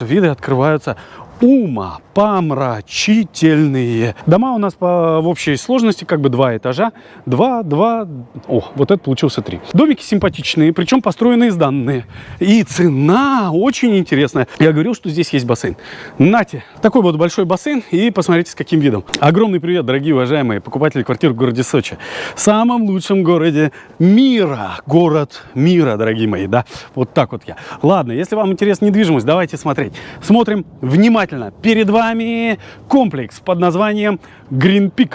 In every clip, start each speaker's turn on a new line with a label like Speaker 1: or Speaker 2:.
Speaker 1: Виды открываются ума помрачительные. Дома у нас по, в общей сложности как бы два этажа. Два, два, о, вот это получился три. Домики симпатичные, причем построенные сданные. И цена очень интересная. Я говорил, что здесь есть бассейн. Нате, такой вот большой бассейн и посмотрите с каким видом. Огромный привет, дорогие уважаемые покупатели квартир в городе Сочи. Самом лучшем городе мира. Город мира, дорогие мои, да. Вот так вот я. Ладно, если вам интересна недвижимость, давайте смотреть. Смотрим внимательно. Перед вами вами комплекс под названием Green Peak.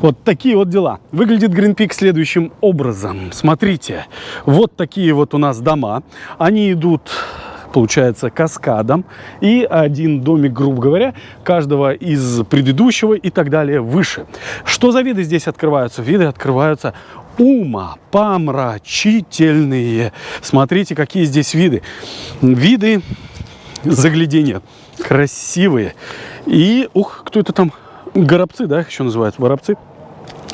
Speaker 1: Вот такие вот дела. Выглядит Green Peak следующим образом. Смотрите, вот такие вот у нас дома. Они идут получается, каскадом. И один домик, грубо говоря, каждого из предыдущего и так далее выше. Что за виды здесь открываются? Виды открываются ума помрачительные. Смотрите, какие здесь виды. Виды заглядения красивые. И, ух, кто это там? Горобцы, да, еще называются, воробцы.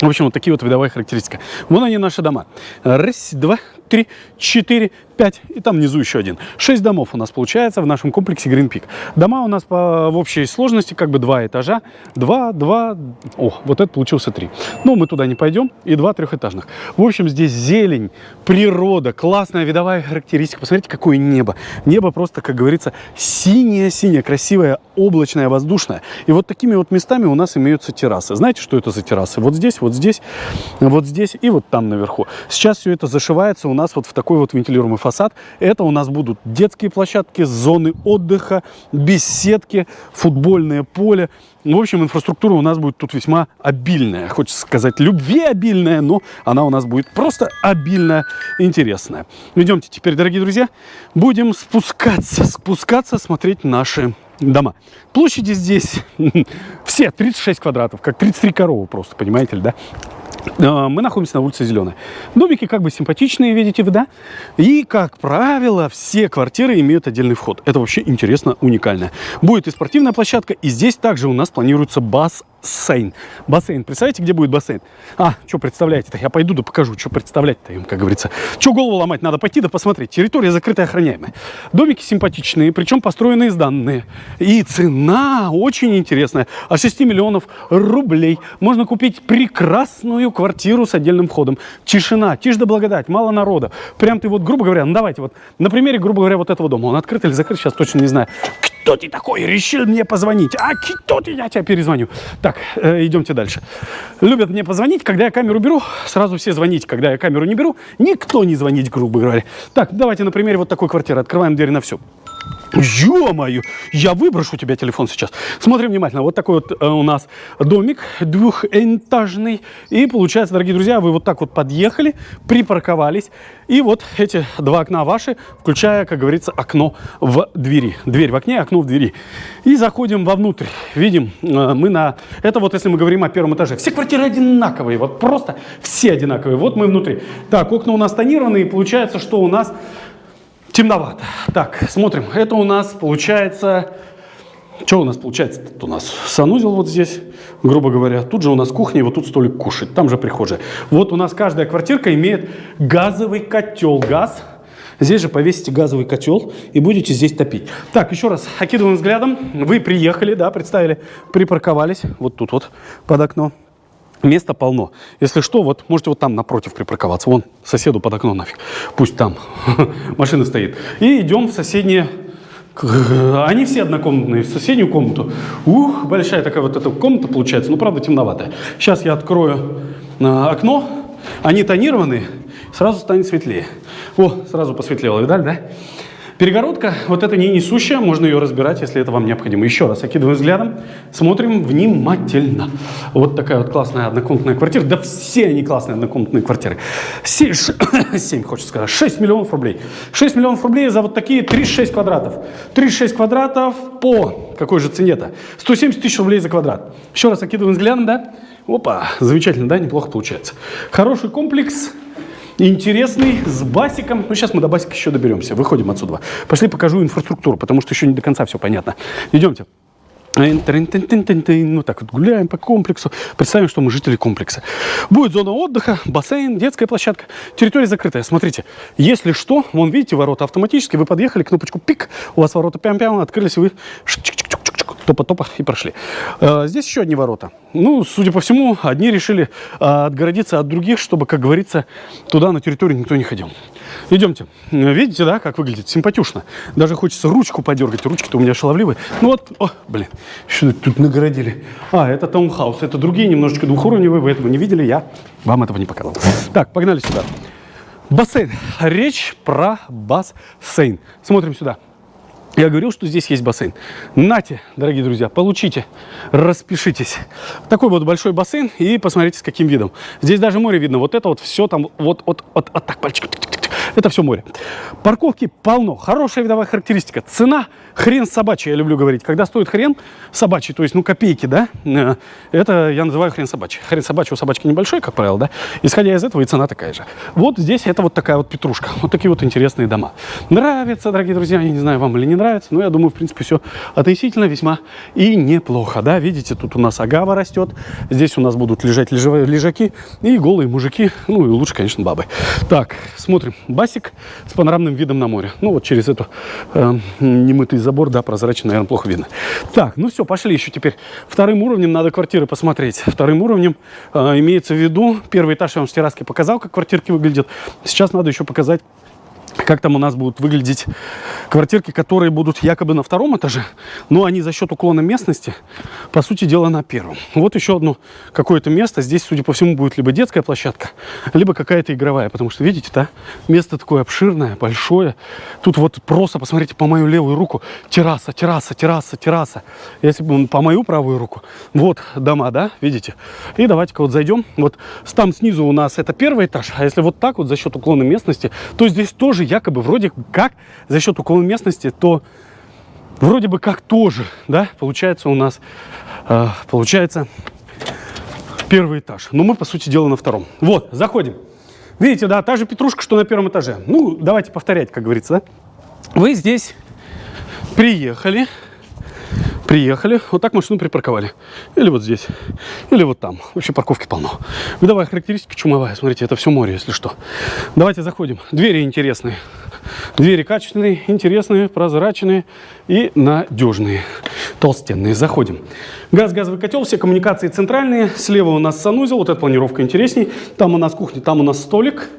Speaker 1: В общем, вот такие вот видовые характеристики. Вон они, наши дома. Раз, два, три, четыре, 5, и там внизу еще один. 6 домов у нас получается в нашем комплексе Green Peak. Дома у нас по, в общей сложности как бы два этажа. Два, два, о, вот это получился три. Но мы туда не пойдем, и два трехэтажных. В общем, здесь зелень, природа, классная видовая характеристика. Посмотрите, какое небо. Небо просто, как говорится, синее-синее, красивое, облачное, воздушное. И вот такими вот местами у нас имеются террасы. Знаете, что это за террасы? Вот здесь, вот здесь, вот здесь и вот там наверху. Сейчас все это зашивается у нас вот в такой вот вентилируемый фасад. Это у нас будут детские площадки, зоны отдыха, беседки, футбольное поле. В общем, инфраструктура у нас будет тут весьма обильная. Хочется сказать, любви обильная, но она у нас будет просто обильно интересная. Идемте теперь, дорогие друзья, будем спускаться, спускаться, смотреть наши дома. Площади здесь все 36 квадратов, как 33 коровы просто, понимаете ли, да? А, мы находимся на улице Зеленая. Домики как бы симпатичные, видите вы, да? И, как правило, все квартиры имеют отдельный вход. Это вообще интересно, уникально. Будет и спортивная площадка, и здесь также у нас планируется бас бассейн. Бассейн. Представляете, где будет бассейн? А, что представляете-то? Я пойду да покажу, что представлять-то им, как говорится. Что голову ломать? Надо пойти да посмотреть. Территория закрытая, охраняемая. Домики симпатичные, причем построенные сданные. И цена очень интересная. От 6 миллионов рублей можно купить прекрасную квартиру с отдельным входом. Тишина, тишь да благодать, мало народа. Прям ты вот, грубо говоря, ну давайте вот на примере, грубо говоря, вот этого дома. Он открыт или закрыт, сейчас точно не знаю. Кто ты такой? Решил мне позвонить. А кто ты? Я тебя перезвоню. Так, э, идемте дальше. Любят мне позвонить, когда я камеру беру. Сразу все звонить, когда я камеру не беру. Никто не звонить, грубо говоря. Так, давайте на примере вот такой квартиры. Открываем дверь на всю. Ё-моё, я выброшу тебя телефон сейчас. Смотрим внимательно. Вот такой вот э, у нас домик двухэтажный. И получается, дорогие друзья, вы вот так вот подъехали, припарковались. И вот эти два окна ваши, включая, как говорится, окно в двери. Дверь в окне, окно в двери. И заходим вовнутрь. Видим, э, мы на... Это вот если мы говорим о первом этаже. Все квартиры одинаковые, вот просто все одинаковые. Вот мы внутри. Так, окна у нас тонированные. Получается, что у нас темновато. Так, смотрим. Это у нас получается... Что у нас получается? Тут у нас санузел вот здесь, грубо говоря. Тут же у нас кухня, и вот тут столик кушать. Там же прихожая. Вот у нас каждая квартирка имеет газовый котел. Газ. Здесь же повесите газовый котел и будете здесь топить. Так, еще раз, окидываем взглядом. Вы приехали, да, представили, припарковались. Вот тут вот под окно. Места полно. Если что, вот можете вот там напротив припарковаться. Вон соседу под окно нафиг. Пусть там машина стоит. И идем в соседние... Они все однокомнатные. В соседнюю комнату. Ух, большая такая вот эта комната получается. Ну, правда, темноватая. Сейчас я открою а, окно. Они тонированные. Сразу станет светлее. О, сразу посветлело. Видали, да? Перегородка, вот это не несущая, можно ее разбирать, если это вам необходимо. Еще раз, окидываем взглядом, смотрим внимательно. Вот такая вот классная однокомнатная квартира. Да все они классные однокомнатные квартиры. 7, 7 хочется сказать, 6 миллионов рублей. 6 миллионов рублей за вот такие 36 квадратов. 36 квадратов по какой же цене-то? 170 тысяч рублей за квадрат. Еще раз окидываем взглядом, да? Опа, замечательно, да, неплохо получается. Хороший комплекс, интересный, с басиком. Ну, сейчас мы до басика еще доберемся. Выходим отсюда. Пошли покажу инфраструктуру, потому что еще не до конца все понятно. Идемте. Вот так вот гуляем по комплексу. Представим, что мы жители комплекса. Будет зона отдыха, бассейн, детская площадка. Территория закрытая. Смотрите, если что, вон видите, ворота автоматически. Вы подъехали, кнопочку пик, у вас ворота пям-пям, открылись, и вы топа-топа и прошли. А, здесь еще одни ворота. Ну, судя по всему, одни решили а, отгородиться от других, чтобы, как говорится, туда на территорию никто не ходил. Идемте. Видите, да, как выглядит? Симпатюшно. Даже хочется ручку подергать. Ручки-то у меня шаловливые. Ну вот, о, блин, что тут нагородили? А, это таунхаус. Это другие, немножечко двухуровневые. Вы этого не видели, я вам этого не показывал. Так, погнали сюда. Бассейн. Речь про бассейн. Смотрим сюда. Я говорил, что здесь есть бассейн. Нате, дорогие друзья, получите, распишитесь. Такой вот большой бассейн и посмотрите, с каким видом. Здесь даже море видно. Вот это вот все там, вот, вот, вот, вот так, пальчик. Это все море. Парковки полно. Хорошая видовая характеристика. Цена хрен собачий, я люблю говорить. Когда стоит хрен собачий, то есть, ну, копейки, да, э, это я называю хрен собачий. Хрен собачий у собачки небольшой, как правило, да. Исходя из этого, и цена такая же. Вот здесь это вот такая вот петрушка. Вот такие вот интересные дома. Нравится, дорогие друзья, я не знаю, вам или не нравится, но я думаю, в принципе, все относительно весьма и неплохо, да. Видите, тут у нас агава растет, здесь у нас будут лежать лежаки и голые мужики, ну, и лучше, конечно, бабы. Так, смотрим. Басик с панорамным видом на море. Ну, вот через эту э, немытый забор, да, прозрачно, наверное, плохо видно. Так, ну все, пошли еще теперь. Вторым уровнем надо квартиры посмотреть. Вторым уровнем э, имеется в виду, первый этаж я вам в терраске показал, как квартирки выглядят. Сейчас надо еще показать как там у нас будут выглядеть квартирки, которые будут якобы на втором этаже, но они за счет уклона местности, по сути дела, на первом. Вот еще одно какое-то место. Здесь, судя по всему, будет либо детская площадка, либо какая-то игровая, потому что, видите, да, место такое обширное, большое. Тут вот просто, посмотрите, по мою левую руку терраса, терраса, терраса, терраса. Если бы по мою правую руку, вот дома, да, видите? И давайте-ка вот зайдем. Вот там снизу у нас это первый этаж, а если вот так вот за счет уклона местности, то здесь тоже якобы вроде как за счет уклона местности, то вроде бы как тоже, да, получается у нас, э, получается первый этаж. Но мы, по сути дела, на втором. Вот, заходим. Видите, да, та же петрушка, что на первом этаже. Ну, давайте повторять, как говорится, да. Вы здесь приехали, Приехали, вот так машину припарковали. Или вот здесь, или вот там. Вообще парковки полно. Видовая характеристика чумовая. Смотрите, это все море, если что. Давайте заходим. Двери интересные. Двери качественные, интересные, прозрачные и надежные. Толстенные. Заходим. Газ, газовый котел, все коммуникации центральные. Слева у нас санузел, вот эта планировка интересней. Там у нас кухня, там у нас столик.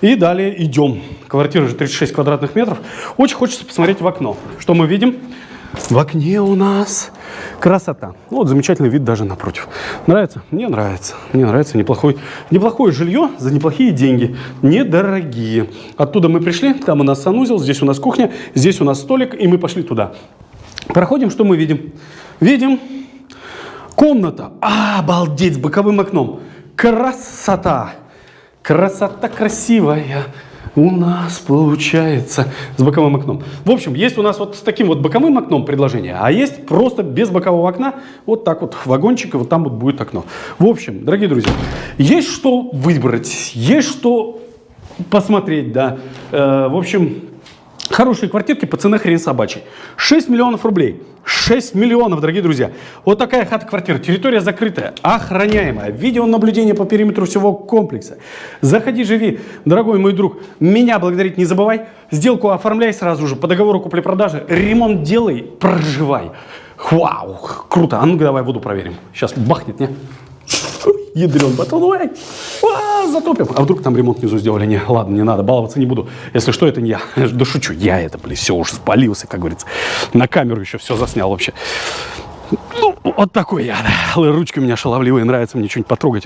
Speaker 1: И далее идем. Квартира же 36 квадратных метров. Очень хочется посмотреть в окно. Что мы видим? В окне у нас красота. Ну, вот замечательный вид даже напротив. Нравится? Мне нравится. Мне нравится неплохой, неплохое жилье за неплохие деньги. Недорогие. Оттуда мы пришли, там у нас санузел, здесь у нас кухня, здесь у нас столик, и мы пошли туда. Проходим, что мы видим? Видим комната. А, обалдеть, с боковым окном. Красота. Красота красивая у нас получается с боковым окном. В общем, есть у нас вот с таким вот боковым окном предложение, а есть просто без бокового окна, вот так вот вагончик, и вот там вот будет окно. В общем, дорогие друзья, есть что выбрать, есть что посмотреть, да. Э, в общем, Хорошие квартирки по цене хрен собачий. 6 миллионов рублей. 6 миллионов, дорогие друзья. Вот такая хата-квартира. Территория закрытая, охраняемая. Видеонаблюдение по периметру всего комплекса. Заходи, живи. Дорогой мой друг, меня благодарить не забывай. Сделку оформляй сразу же по договору купли-продажи. Ремонт делай, проживай. Вау, круто. А ну-ка давай воду проверим. Сейчас бахнет, не? Ядрен батон, ой, а, затопим. А вдруг там ремонт внизу сделали? Не, ладно, не надо, баловаться не буду. Если что, это не я. Да шучу, я это, блин, все, уже спалился, как говорится. На камеру еще все заснял вообще. Ну, вот такой я, да. Ручки у меня шаловливые, нравится мне что-нибудь потрогать,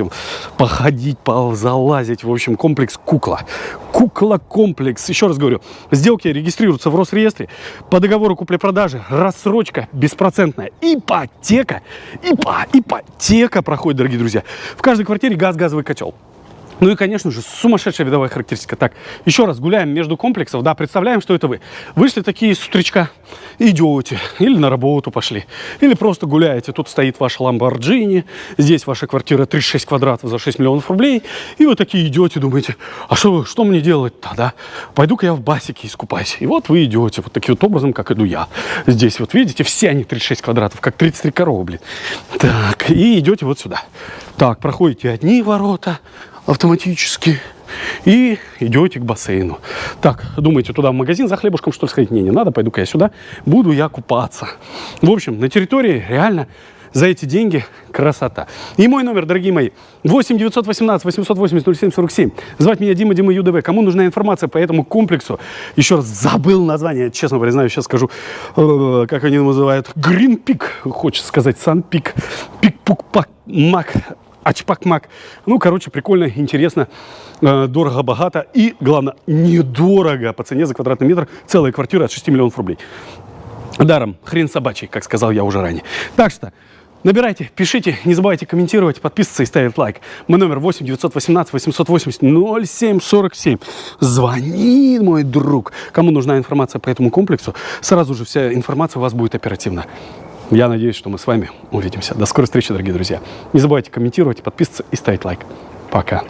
Speaker 1: походить, залазить. В общем, комплекс кукла. Кукла-комплекс. Еще раз говорю, сделки регистрируются в Росреестре. По договору купли-продажи рассрочка беспроцентная. Ипотека. Ипа, ипотека проходит, дорогие друзья. В каждой квартире газ, газовый котел. Ну и, конечно же, сумасшедшая видовая характеристика. Так, еще раз гуляем между комплексов, да, представляем, что это вы. Вышли такие с утречка, идете, или на работу пошли, или просто гуляете. Тут стоит ваша Ламборджини, здесь ваша квартира 36 квадратов за 6 миллионов рублей, и вы такие идете, думаете, а что, что мне делать-то, да? Пойду-ка я в басике искупаюсь. И вот вы идете вот таким вот образом, как иду я. Здесь вот видите, все они 36 квадратов, как 33 коровы, блин. Так, и идете вот сюда. Так, проходите одни ворота, автоматически. И идете к бассейну. Так, думаете, туда в магазин за хлебушком, что ли, сходить? Не, не надо, пойду-ка я сюда, буду я купаться. В общем, на территории реально за эти деньги красота. И мой номер, дорогие мои, 8 918 880 07 47. Звать меня Дима, Дима ЮДВ. Кому нужна информация по этому комплексу? Еще раз забыл название, честно признаю, сейчас скажу, э, как они называют. Green Peak, хочется сказать, Sun Peak, Пик Пук Пак Мак Ачпак-мак. Ну, короче, прикольно, интересно, э, дорого-богато и, главное, недорого по цене за квадратный метр целая квартира от 6 миллионов рублей. Даром, хрен собачий, как сказал я уже ранее. Так что, набирайте, пишите, не забывайте комментировать, подписываться и ставить лайк. Мой номер 8 918 880 0747. Звони, мой друг. Кому нужна информация по этому комплексу, сразу же вся информация у вас будет оперативно. Я надеюсь, что мы с вами увидимся. До скорой встречи, дорогие друзья. Не забывайте комментировать, подписываться и ставить лайк. Пока.